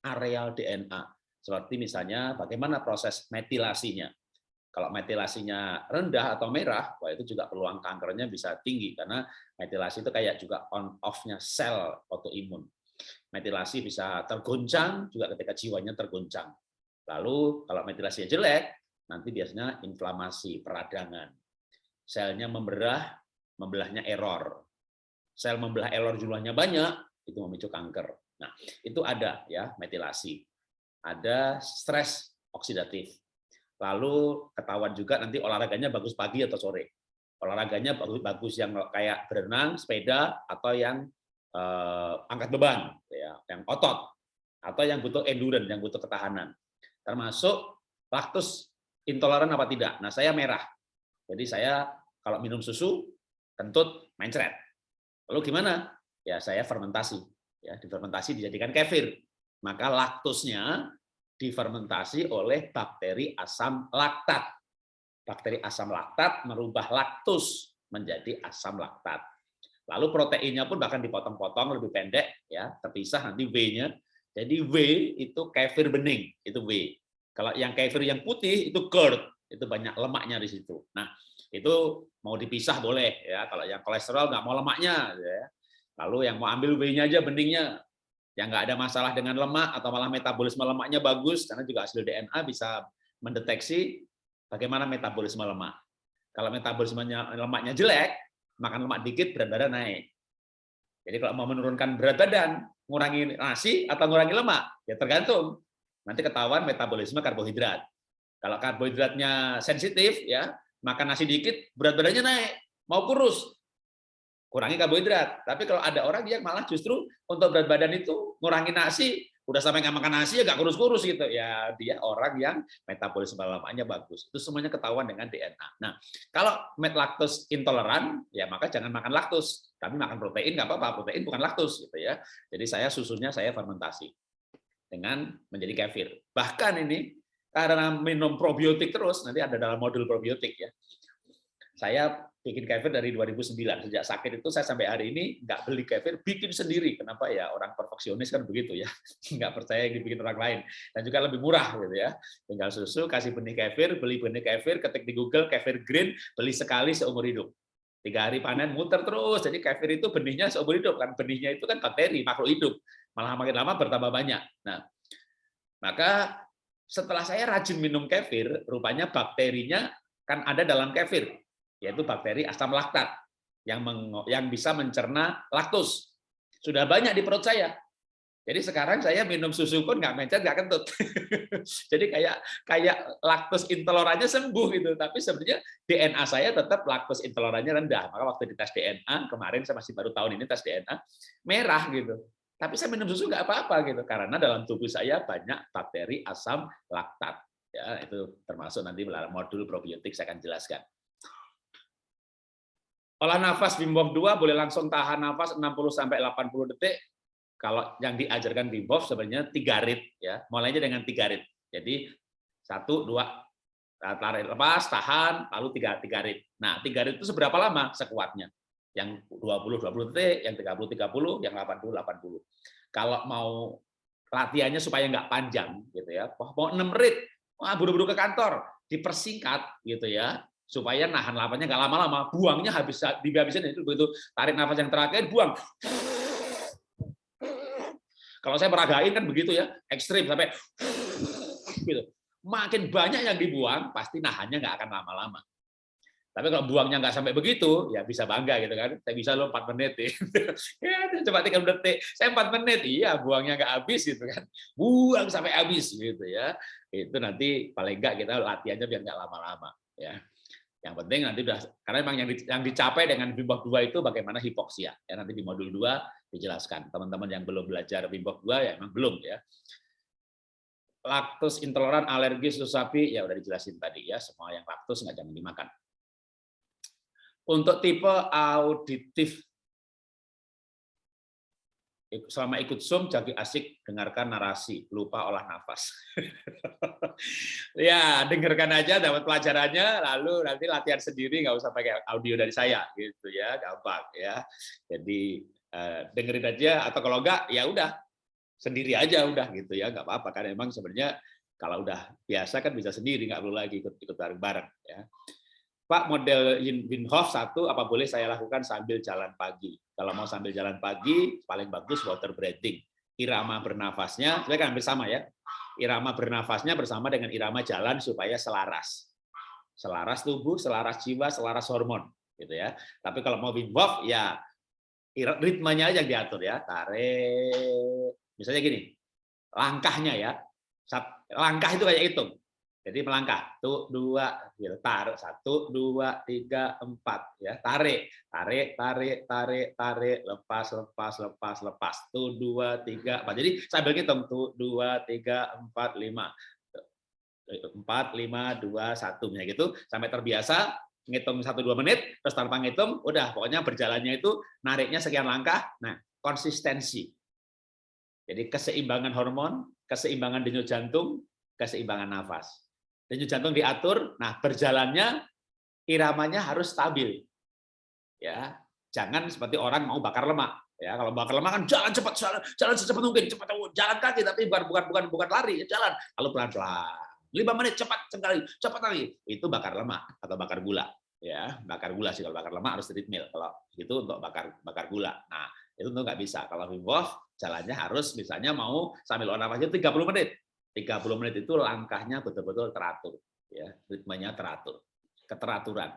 areal DNA seperti misalnya bagaimana proses metilasinya kalau metilasinya rendah atau merah, wah itu juga peluang kankernya bisa tinggi karena metilasi itu kayak juga on off-nya sel autoimun. Metilasi bisa tergoncang juga ketika jiwanya tergoncang. Lalu kalau metilasinya jelek, nanti biasanya inflamasi, peradangan. Selnya memberah, membelahnya error. Sel membelah error jumlahnya banyak, itu memicu kanker. Nah, itu ada ya metilasi. Ada stres oksidatif Lalu ketahuan juga nanti olahraganya bagus pagi atau sore. Olahraganya bagus-bagus yang kayak berenang, sepeda, atau yang eh, angkat beban, ya, yang otot, atau yang butuh endurance, yang butuh ketahanan. Termasuk laktus intoleran apa tidak. Nah, saya merah. Jadi saya kalau minum susu, kentut, mencret. Lalu gimana? Ya saya fermentasi. Ya, difermentasi dijadikan kefir. Maka laktusnya difermentasi oleh bakteri asam laktat. Bakteri asam laktat merubah laktus menjadi asam laktat. Lalu proteinnya pun bahkan dipotong-potong lebih pendek, ya terpisah nanti W-nya. Jadi W itu kefir bening, itu W. Kalau yang kefir yang putih itu curd, itu banyak lemaknya di situ. Nah itu mau dipisah boleh ya. Kalau yang kolesterol nggak mau lemaknya, ya. Lalu yang mau ambil W-nya aja beningnya yang nggak ada masalah dengan lemak atau malah metabolisme lemaknya bagus karena juga hasil DNA bisa mendeteksi bagaimana metabolisme lemak. Kalau metabolismenya lemaknya jelek, makan lemak dikit berat badan naik. Jadi kalau mau menurunkan berat badan, ngurangi nasi atau ngurangi lemak, ya tergantung. Nanti ketahuan metabolisme karbohidrat. Kalau karbohidratnya sensitif, ya makan nasi dikit, berat badannya naik, mau kurus kurangi karbohidrat. Tapi kalau ada orang yang malah justru untuk berat badan itu ngurangi nasi, udah sampai nggak makan nasi ya nggak kurus-kurus gitu. Ya dia orang yang metabolisme lemaknya bagus. Itu semuanya ketahuan dengan DNA. Nah, kalau laktos intoleran, ya maka jangan makan laktos. Tapi makan protein nggak apa-apa. Protein bukan laktos gitu ya. Jadi saya susunya saya fermentasi dengan menjadi kefir. Bahkan ini karena minum probiotik terus, nanti ada dalam modul probiotik ya. Saya bikin kefir dari 2009 sejak sakit itu saya sampai hari ini nggak beli kefir bikin sendiri. Kenapa ya? Orang perfeksionis kan begitu ya. (laughs) Nggak percaya yang dibikin orang lain. Dan juga lebih murah gitu ya. Tinggal susu kasih benih kefir beli benih kefir ketik di Google kefir green beli sekali seumur hidup. Tiga hari panen muter terus. Jadi kefir itu benihnya seumur hidup kan? Benihnya itu kan bakteri makhluk hidup. Malah makin lama bertambah banyak. Nah maka setelah saya rajin minum kefir rupanya bakterinya kan ada dalam kefir yaitu bakteri asam laktat yang yang bisa mencerna laktus. Sudah banyak di perut saya. Jadi sekarang saya minum susu pun nggak mencet, nggak kentut. (laughs) Jadi kayak kayak laktus intolerannya sembuh gitu, tapi sebenarnya DNA saya tetap laktus intolerannya rendah. Maka waktu dites DNA kemarin saya masih baru tahun ini tes DNA merah gitu. Tapi saya minum susu nggak apa-apa gitu, karena dalam tubuh saya banyak bakteri asam laktat. Ya, itu termasuk nanti modul probiotik saya akan jelaskan. Olah nafas Wim Hof 2 boleh langsung tahan nafas 60 sampai 80 detik. Kalau yang diajarkan Wim Hof sebenarnya tiga rit ya. Mulainya dengan tiga rit. Jadi satu dua tarik lepas, tahan, lalu tiga tiga rit. Nah, tiga rit itu seberapa lama? Sekuatnya. Yang 20 20 detik, yang 30 30, yang 80 80. Kalau mau latihannya supaya nggak panjang gitu ya. Mau 6 rit, wah buru-buru ke kantor, dipersingkat gitu ya supaya nahan lapasnya nggak lama-lama, buangnya habis dihabisin itu begitu tarik nafas yang terakhir buang. Kalau saya meragain kan begitu ya, ekstrim sampai gitu. Makin banyak yang dibuang, pasti nahannya nggak akan lama-lama. Tapi kalau buangnya nggak sampai begitu, ya bisa bangga gitu kan. Saya bisa lo 4 menit (laughs) ya. coba 3 detik. Saya 4 menit, iya buangnya nggak habis gitu kan. Buang sampai habis gitu ya. Itu nanti paling nggak kita latihannya biar nggak lama-lama ya. Yang penting nanti udah karena memang yang yang dicapai dengan Wim 2 itu bagaimana hipoksia. Ya nanti di modul 2 dijelaskan. Teman-teman yang belum belajar Wim 2 ya memang belum ya laktos intoleran, alergi, susu sapi, ya udah dijelasin tadi ya, semua yang laktos nggak jangan dimakan. Untuk tipe auditif, selama ikut Zoom jadi asik dengarkan narasi, lupa olah nafas. (laughs) ya, dengarkan aja dapat pelajarannya, lalu nanti latihan sendiri nggak usah pakai audio dari saya gitu ya, gampang ya. Jadi eh, dengerin aja atau kalau enggak ya udah sendiri aja udah gitu ya, nggak apa-apa kan emang sebenarnya kalau udah biasa kan bisa sendiri nggak perlu lagi ikut ikut bareng-bareng ya. Pak, model Wim Hof satu, apa boleh saya lakukan sambil jalan pagi? Kalau mau sambil jalan pagi, paling bagus water breathing. Irama bernafasnya, saya kan hampir sama ya. Irama bernafasnya bersama dengan irama jalan supaya selaras. Selaras tubuh, selaras jiwa, selaras hormon. gitu ya. Tapi kalau mau Wim Hof, ya ritmenya aja yang diatur ya. Tarik. Misalnya gini, langkahnya ya. Langkah itu kayak hitung jadi melangkah, satu, dua, gitu. tarik, satu, dua, tiga, empat, ya. Tarik, tarik, tarik, tarik, tarik, lepas, lepas, lepas, lepas, satu, dua, tiga, empat. Jadi sambil ngitung, satu, dua, tiga, empat, lima, empat, lima, dua, satu, ya gitu, sampai terbiasa ngitung satu dua menit, terus tanpa ngitung, udah. Pokoknya berjalannya itu nariknya sekian langkah. Nah, konsistensi. Jadi keseimbangan hormon, keseimbangan denyut jantung, keseimbangan nafas denyut jantung diatur, nah berjalannya iramanya harus stabil. Ya, jangan seperti orang mau bakar lemak. Ya, kalau bakar lemak kan jalan cepat, jalan, jalan secepat mungkin, cepat jalan kaki tapi bukan bukan bukan bukan lari, jalan lalu pelan-pelan. lima menit cepat sekali, cepat lagi. Itu bakar lemak atau bakar gula. Ya, bakar gula sih kalau bakar lemak harus treadmill. Kalau itu untuk bakar bakar gula. Nah, itu tuh nggak bisa. Kalau Wim Hof jalannya harus misalnya mau sambil olahraga 30 menit. 30 menit itu langkahnya betul-betul teratur, ya, ritmenya teratur, keteraturan.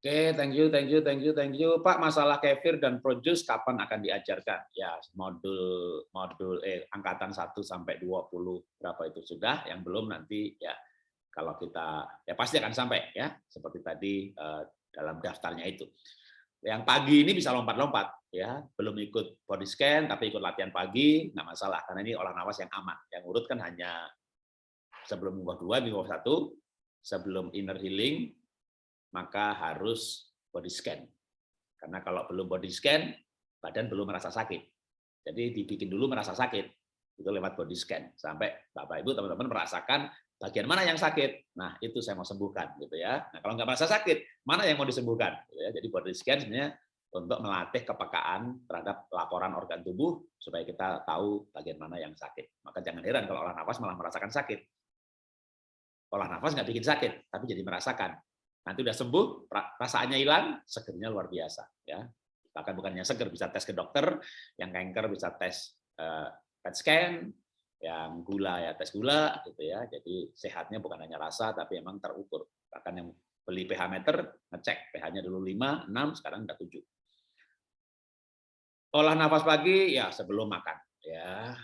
Oke, okay, thank you, thank you, thank you, thank you. Pak, masalah kefir dan produce kapan akan diajarkan? Ya, modul modul eh angkatan 1 sampai 20 berapa itu sudah, yang belum nanti ya kalau kita ya pasti akan sampai ya, seperti tadi eh, dalam daftarnya itu. Yang pagi ini bisa lompat-lompat, ya belum ikut body scan tapi ikut latihan pagi nggak masalah karena ini olah nafas yang aman. Yang urut kan hanya sebelum minggu dua, minggu satu, sebelum inner healing maka harus body scan. Karena kalau belum body scan badan belum merasa sakit. Jadi dibikin dulu merasa sakit itu lewat body scan sampai bapak ibu teman-teman merasakan bagian mana yang sakit. Nah, itu saya mau sembuhkan gitu ya. Nah, kalau nggak merasa sakit, mana yang mau disembuhkan? Gitu ya. Jadi body scan sebenarnya untuk melatih kepekaan terhadap laporan organ tubuh supaya kita tahu bagian mana yang sakit. Maka jangan heran kalau olah nafas malah merasakan sakit. Olah nafas nggak bikin sakit, tapi jadi merasakan. Nanti udah sembuh, perasaannya hilang, segernya luar biasa. Ya, bahkan bukannya seger bisa tes ke dokter, yang kanker bisa tes uh, PET scan, yang gula ya tes gula gitu ya. Jadi sehatnya bukan hanya rasa tapi emang terukur. Bahkan yang beli pH meter ngecek pH-nya dulu 5, 6, sekarang udah 7. Olah nafas pagi ya sebelum makan ya.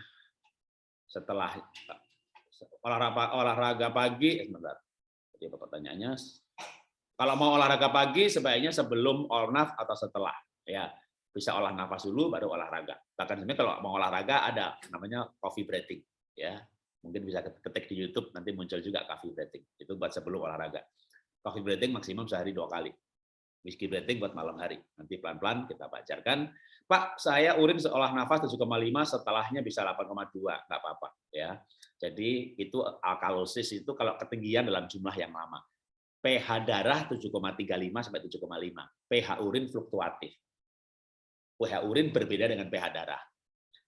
Setelah olahraga olahraga pagi eh, sebentar. Jadi apa pertanyaannya? Kalau mau olahraga pagi sebaiknya sebelum olnaf atau setelah ya bisa olah nafas dulu baru olahraga. Bahkan sebenarnya kalau mau olahraga ada namanya coffee breathing ya. Mungkin bisa ketik di YouTube nanti muncul juga coffee breathing. Itu buat sebelum olahraga. Coffee breathing maksimum sehari dua kali. Whiskey breathing buat malam hari. Nanti pelan-pelan kita bacarkan. Pak, saya urin seolah nafas 7,5 setelahnya bisa 8,2, nggak apa-apa ya. Jadi itu alkalosis itu kalau ketinggian dalam jumlah yang lama. pH darah 7,35 sampai 7,5. pH urin fluktuatif pH urin berbeda dengan pH darah.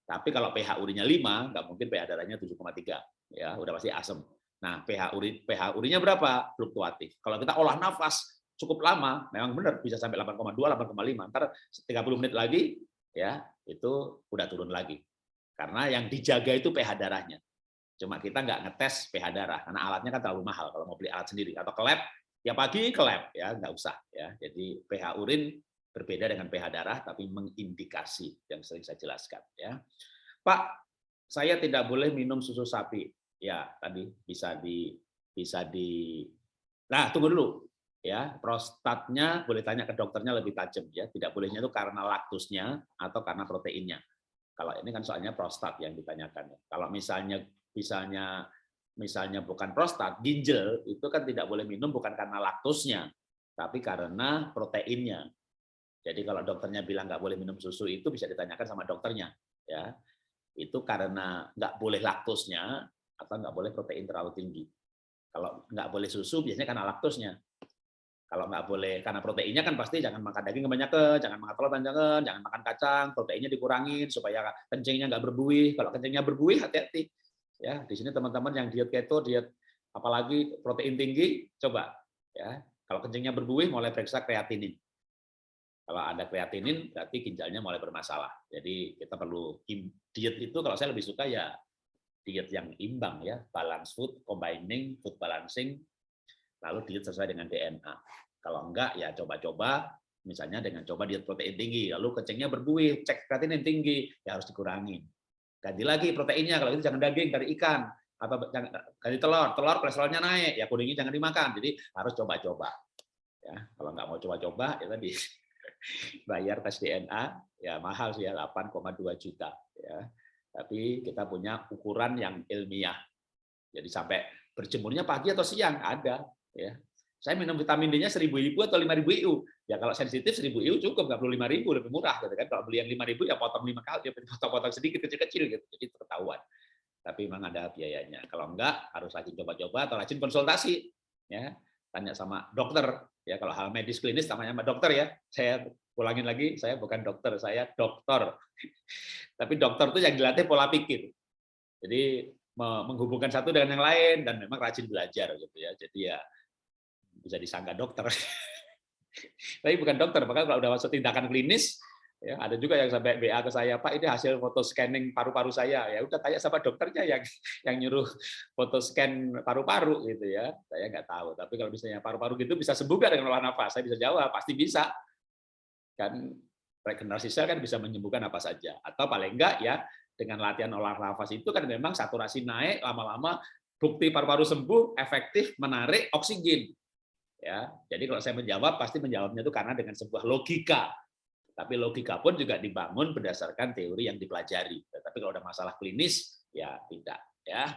Tapi kalau pH urinnya 5, nggak mungkin pH darahnya 7,3. Ya, udah pasti asam. Nah, pH urin pH urinnya berapa? Fluktuatif. Kalau kita olah nafas cukup lama, memang benar bisa sampai 8,2, 8,5. Ntar 30 menit lagi ya, itu udah turun lagi. Karena yang dijaga itu pH darahnya. Cuma kita nggak ngetes pH darah karena alatnya kan terlalu mahal kalau mau beli alat sendiri atau ke lab ya pagi ke lab ya nggak usah ya. Jadi pH urin berbeda dengan pH darah tapi mengindikasi yang sering saya jelaskan ya. Pak, saya tidak boleh minum susu sapi. Ya, tadi bisa di bisa di Nah, tunggu dulu ya. Prostatnya boleh tanya ke dokternya lebih tajam ya. Tidak bolehnya itu karena laktusnya atau karena proteinnya. Kalau ini kan soalnya prostat yang ditanyakan. Kalau misalnya misalnya misalnya bukan prostat, ginjal itu kan tidak boleh minum bukan karena laktusnya, tapi karena proteinnya. Jadi kalau dokternya bilang nggak boleh minum susu itu bisa ditanyakan sama dokternya, ya. Itu karena nggak boleh laktusnya atau nggak boleh protein terlalu tinggi. Kalau nggak boleh susu biasanya karena laktusnya. Kalau nggak boleh karena proteinnya kan pasti jangan makan daging kebanyakan, jangan makan telur jangan, jangan makan kacang, proteinnya dikurangin supaya kencingnya nggak berbuih. Kalau kencingnya berbuih hati-hati Ya, di sini teman-teman yang diet keto, diet apalagi protein tinggi, coba ya. Kalau kencingnya berbuih, mulai periksa kreatinin. Kalau ada kreatinin, berarti ginjalnya mulai bermasalah. Jadi kita perlu diet itu kalau saya lebih suka ya diet yang imbang ya, balance food, combining food balancing, lalu diet sesuai dengan DNA. Kalau enggak ya coba-coba misalnya dengan coba diet protein tinggi, lalu kencingnya berbuih, cek kreatinin tinggi, ya harus dikurangin. Ganti lagi proteinnya, kalau itu jangan daging, dari ikan. Atau ganti telur, telur kolesterolnya naik, ya kuningnya jangan dimakan. Jadi harus coba-coba. Ya, kalau nggak mau coba-coba, ya tadi bayar tes DNA, ya mahal sih ya, 8,2 juta. Ya. Tapi kita punya ukuran yang ilmiah. Jadi sampai berjemurnya pagi atau siang, ada. ya saya minum vitamin D-nya 1000 IU atau 5000 IU. Ya kalau sensitif 1000 IU cukup, nggak perlu 5000 lebih murah gitu kan. Kalau beli yang 5000 ya potong 5 kali, ya potong-potong sedikit kecil-kecil gitu. Jadi ketahuan. Tapi memang ada biayanya. Kalau enggak harus rajin coba-coba atau rajin konsultasi ya. Tanya sama dokter ya kalau hal medis klinis tanya sama dokter ya. Saya ulangin lagi, saya bukan dokter, saya dokter. (laughs) Tapi dokter itu yang dilatih pola pikir. Jadi menghubungkan satu dengan yang lain dan memang rajin belajar gitu ya. Jadi ya bisa disangka dokter. (laughs) Tapi bukan dokter, bahkan kalau udah masuk tindakan klinis, ya ada juga yang sampai BA ke saya, Pak ini hasil foto scanning paru-paru saya, ya udah tanya sama dokternya yang yang nyuruh foto scan paru-paru gitu ya, saya nggak tahu. Tapi kalau misalnya paru-paru gitu bisa sembuh nggak dengan olah nafas? Saya bisa jawab, pasti bisa. Kan regenerasi sel kan bisa menyembuhkan apa saja, atau paling enggak ya dengan latihan olah nafas itu kan memang saturasi naik lama-lama bukti paru-paru sembuh efektif menarik oksigen Ya, jadi kalau saya menjawab pasti menjawabnya itu karena dengan sebuah logika. Tapi logika pun juga dibangun berdasarkan teori yang dipelajari. Tapi kalau ada masalah klinis ya tidak ya.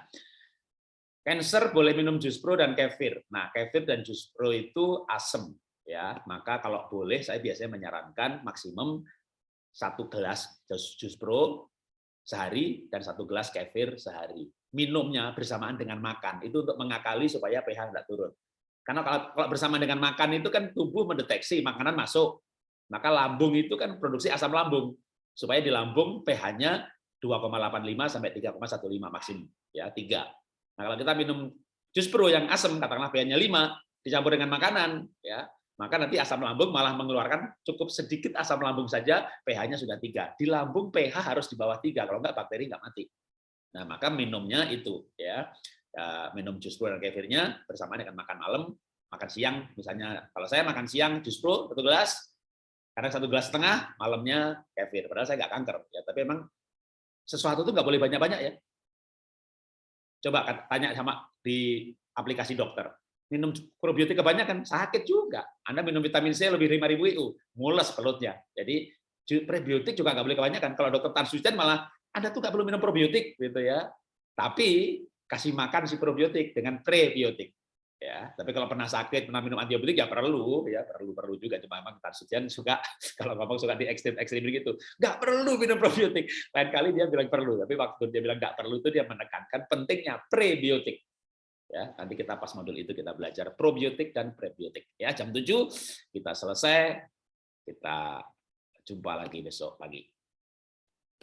Cancer boleh minum jus pro dan kefir. Nah, kefir dan jus pro itu asam ya. Maka kalau boleh saya biasanya menyarankan maksimum satu gelas jus pro sehari dan satu gelas kefir sehari. Minumnya bersamaan dengan makan. Itu untuk mengakali supaya pH tidak turun. Karena kalau, kalau bersama dengan makan itu kan tubuh mendeteksi makanan masuk. Maka lambung itu kan produksi asam lambung. Supaya di lambung pH-nya 2,85 sampai 3,15 maksimum. Ya, 3. Nah, kalau kita minum jus pro yang asam, katakanlah pH-nya 5, dicampur dengan makanan, ya maka nanti asam lambung malah mengeluarkan cukup sedikit asam lambung saja, pH-nya sudah 3. Di lambung pH harus di bawah 3, kalau enggak bakteri enggak mati. Nah, maka minumnya itu ya ya, minum jus pro dan kefirnya bersama dengan makan malam, makan siang. Misalnya kalau saya makan siang jus pro satu gelas, karena satu gelas setengah, malamnya kefir. Padahal saya nggak kanker, ya. Tapi memang sesuatu itu nggak boleh banyak-banyak ya. Coba tanya sama di aplikasi dokter. Minum probiotik kebanyakan sakit juga. Anda minum vitamin C lebih 5000 IU, mules perutnya. Jadi prebiotik juga nggak boleh kebanyakan. Kalau dokter Tansucian malah Anda tuh nggak perlu minum probiotik gitu ya. Tapi kasih makan si probiotik dengan prebiotik. Ya, tapi kalau pernah sakit, pernah minum antibiotik ya perlu, ya perlu perlu juga. Cuma memang Tarsucian suka (laughs) kalau ngomong suka di ekstrim ekstrim begitu, nggak perlu minum probiotik. Lain kali dia bilang perlu, tapi waktu dia bilang nggak perlu itu dia menekankan pentingnya prebiotik. Ya, nanti kita pas modul itu kita belajar probiotik dan prebiotik. Ya, jam 7 kita selesai. Kita jumpa lagi besok pagi.